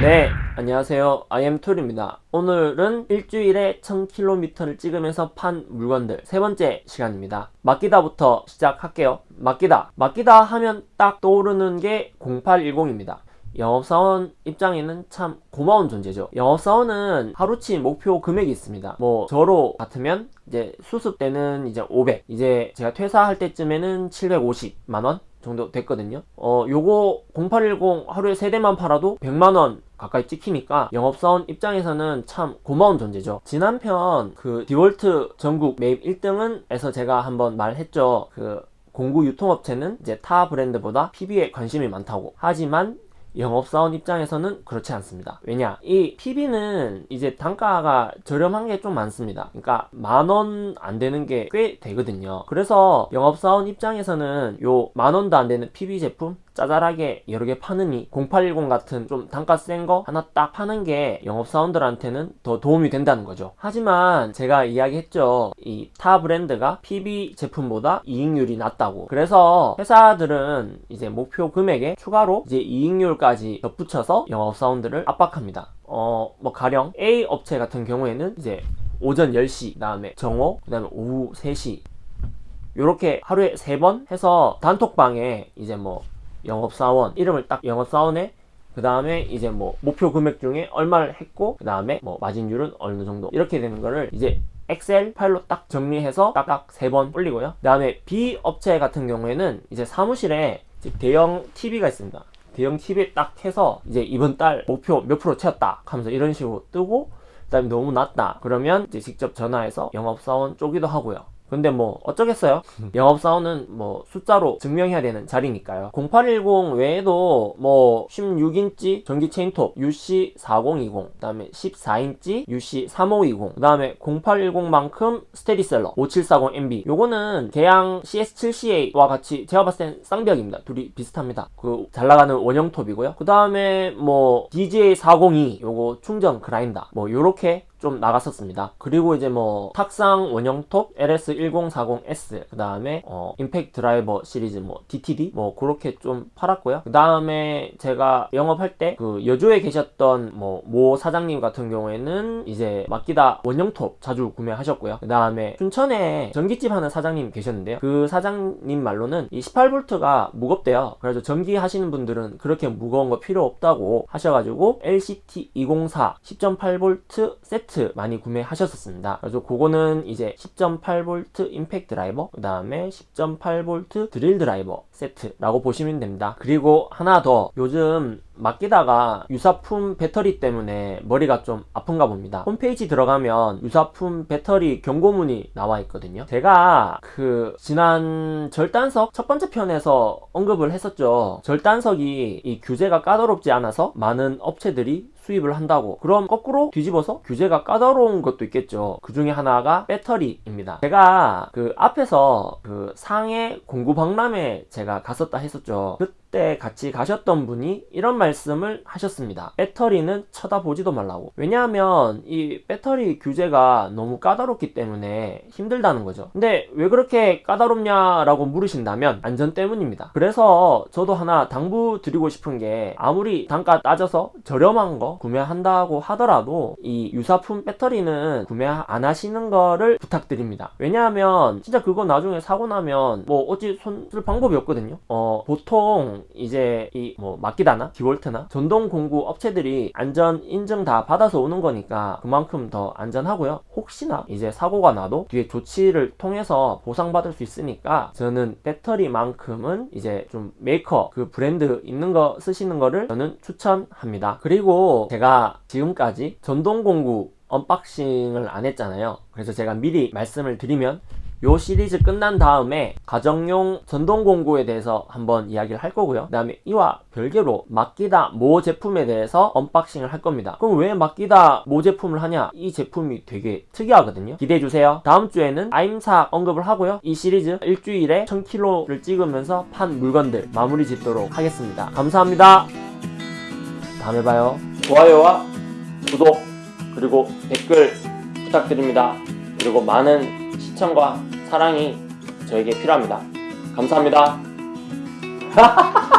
네 안녕하세요. IM툴입니다. 오늘은 일주일에 1000km를 찍으면서 판 물건들 세 번째 시간입니다. 맡기다부터 시작할게요. 맡기다. 맡기다 하면 딱 떠오르는 게 0810입니다. 영업사원 입장에는 참 고마운 존재죠. 영업사원은 하루치 목표 금액이 있습니다. 뭐 저로 같으면 이제 수습 때는 이제 500 이제 제가 퇴사할 때쯤에는 750만원 정도 됐거든요. 어 요거 0810 하루에 3대만 팔아도 100만원 가까이 찍히니까 영업사원 입장에서는 참 고마운 존재죠. 지난 편 그 디월트 전국 매입 1등은 에서 제가 한번 말했죠. 그 공구 유통업체는 이제 타 브랜드보다 PB에 관심이 많다고. 하지만 영업사원 입장에서는 그렇지 않습니다. 왜냐 이 PB는 이제 단가가 저렴한 게 좀 많습니다. 그러니까 만원 안 되는 게 꽤 되거든요. 그래서 영업사원 입장에서는 요 만원도 안 되는 PB 제품 짜잘하게 여러 개 파느니 0810 같은 좀 단가 센 거 하나 딱 파는 게 영업사원들한테는 더 도움이 된다는 거죠. 하지만 제가 이야기했죠. 이 타 브랜드가 PB 제품보다 이익률이 낮다고. 그래서 회사들은 이제 목표 금액에 추가로 이제 이익률까지 덧붙여서 영업사원들을 압박합니다. 어 뭐 가령 A 업체 같은 경우에는 이제 오전 10시 다음에 정오 그 다음에 오후 3시. 요렇게 하루에 3번 해서 단톡방에 이제 뭐 영업사원 이름을 딱 영업사원에 그 다음에 이제 뭐 목표 금액 중에 얼마를 했고 그 다음에 뭐 마진율은 어느 정도. 이렇게 되는 거를 이제 엑셀 파일로 딱 정리해서 딱딱 세 번 올리고요. 그 다음에 B 업체 같은 경우에는 이제 사무실에 대형 TV가 있습니다. 대형 TV 딱 해서 이제 이번 달 목표 몇 프로 채웠다 하면서 이런 식으로 뜨고 그 다음에 너무 낮다 그러면 이제 직접 전화해서 영업사원 쪼기도 하고요 근데 뭐 어쩌겠어요? 영업 사원은 뭐 숫자로 증명해야 되는 자리니까요. 0810 외에도 뭐 16인치 전기 체인톱 UC4020 그 다음에 14인치 UC3520 그 다음에 0810만큼 스테디셀러 5740MB 요거는 계양 CS7CA와 같이 제가 봤을 땐 쌍벽입니다. 둘이 비슷합니다. 그 잘나가는 원형톱이고요. 그 다음에 뭐 DJ402 요거 충전 그라인더 뭐 요렇게 좀 나갔었습니다. 그리고 이제 뭐 탁상 원형톱 LS1040S 그 다음에 어, 임팩트 드라이버 시리즈 뭐 DTD 뭐 그렇게 좀 팔았고요. 그 다음에 제가 영업할 때 그 여주에 계셨던 뭐 모 사장님 같은 경우에는 이제 맡기다 원형톱 자주 구매하셨고요. 그 다음에 춘천에 전기집 하는 사장님 계셨는데요. 그 사장님 말로는 이 18V가 무겁대요. 그래서 전기 하시는 분들은 그렇게 무거운 거 필요 없다고 하셔가지고 LCT204 10.8V 세트 세트 많이 구매하셨었습니다. 그래서 그거는 이제 10.8V 임팩트 드라이버 그 다음에 10.8V 드릴 드라이버 세트라고 보시면 됩니다. 그리고 하나 더 요즘 맡기다가 유사품 배터리 때문에 머리가 좀 아픈가 봅니다. 홈페이지 들어가면 유사품 배터리 경고문이 나와 있거든요. 제가 그 지난 절단석 첫 번째 편에서 언급을 했었죠. 절단석이 이 규제가 까다롭지 않아서 많은 업체들이 수입을 한다고. 그럼 거꾸로 뒤집어서 규제가 까다로운 것도 있겠죠. 그 중에 하나가 배터리입니다. 제가 그 앞에서 그 상해 공구 박람회 제가 갔었다 했었죠. 그때 같이 가셨던 분이 이런 말씀을 하셨습니다. 배터리는 쳐다보지도 말라고. 왜냐하면 이 배터리 규제가 너무 까다롭기 때문에 힘들다는 거죠. 근데 왜 그렇게 까다롭냐 라고 물으신다면 안전 때문입니다. 그래서 저도 하나 당부 드리고 싶은 게 아무리 단가 따져서 저렴한 거 구매한다고 하더라도 이 유사품 배터리는 구매 안 하시는 거를 부탁드립니다. 왜냐하면 진짜 그거 나중에 사고 나면 뭐 어찌 손쓸 방법이 없거든요. 어 보통 이제 이 뭐 마키다나 DeWalt나 전동 공구 업체들이 안전 인증 다 받아서 오는 거니까 그만큼 더 안전하고요. 혹시나 이제 사고가 나도 뒤에 조치를 통해서 보상받을 수 있으니까 저는 배터리만큼은 이제 좀 메이커 그 브랜드 있는 거 쓰시는 거를 저는 추천합니다. 그리고 제가 지금까지 전동공구 unboxing을 안 했잖아요. 그래서 제가 미리 말씀을 드리면 요 시리즈 끝난 다음에 가정용 전동공구에 대해서 한번 이야기를 할 거고요. 그 다음에 이와 별개로 마키다 모 제품에 대해서 unboxing을 할 겁니다. 그럼 왜 마키다 모 제품을 하냐? 이 제품이 되게 특이하거든요. 기대해주세요. 다음 주에는 아임삭 언급을 하고요. 이 시리즈 일주일에 1000km를 찍으면서 판 물건들 마무리 짓도록 하겠습니다. 감사합니다. 다음에 봐요 좋아요와 구독 그리고 댓글 부탁드립니다. 그리고 많은 시청과 사랑이 저에게 필요합니다. 감사합니다